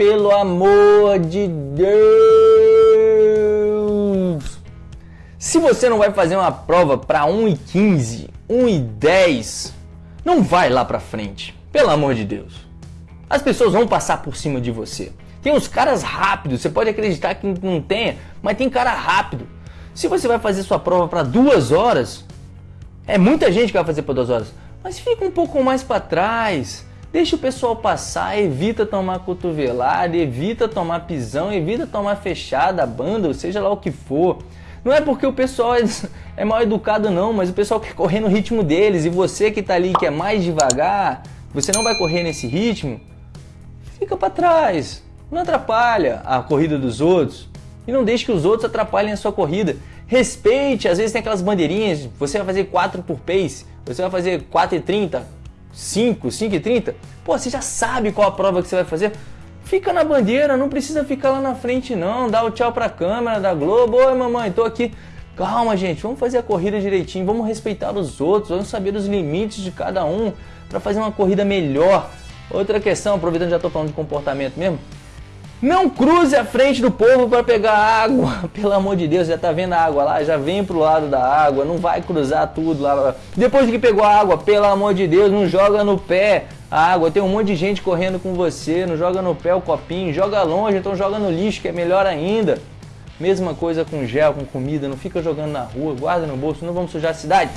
pelo amor de Deus! Se você não vai fazer uma prova para 1 e 15, 1 e 10, não vai lá para frente. Pelo amor de Deus. As pessoas vão passar por cima de você. Tem uns caras rápidos, você pode acreditar que não tenha, mas tem cara rápido. Se você vai fazer sua prova para duas horas, é muita gente que vai fazer por duas horas, mas fica um pouco mais para trás. Deixa o pessoal passar, evita tomar cotovelada, evita tomar pisão, evita tomar fechada, banda, seja lá o que for. Não é porque o pessoal é, é mal educado não, mas o pessoal quer correr no ritmo deles e você que está ali que é mais devagar, você não vai correr nesse ritmo, fica para trás. Não atrapalha a corrida dos outros e não deixe que os outros atrapalhem a sua corrida. Respeite, às vezes tem aquelas bandeirinhas, você vai fazer 4 por pace, você vai fazer 4 e 30, 5, 5 e 30. Pô, você já sabe qual a prova que você vai fazer. Fica na bandeira, não precisa ficar lá na frente não, dá o tchau pra câmera da Globo, oi mamãe, tô aqui. Calma gente, vamos fazer a corrida direitinho, vamos respeitar os outros, vamos saber os limites de cada um para fazer uma corrida melhor. Outra questão, aproveitando já estou falando de comportamento mesmo, não cruze a frente do povo para pegar água, pelo amor de Deus, já tá vendo a água lá, já vem pro lado da água, não vai cruzar tudo lá. Depois de que pegou a água, pelo amor de Deus, não joga no pé a água, tem um monte de gente correndo com você, não joga no pé o copinho, joga longe, então joga no lixo, que é melhor ainda. Mesma coisa com gel, com comida, não fica jogando na rua, guarda no bolso, não vamos sujar a cidade.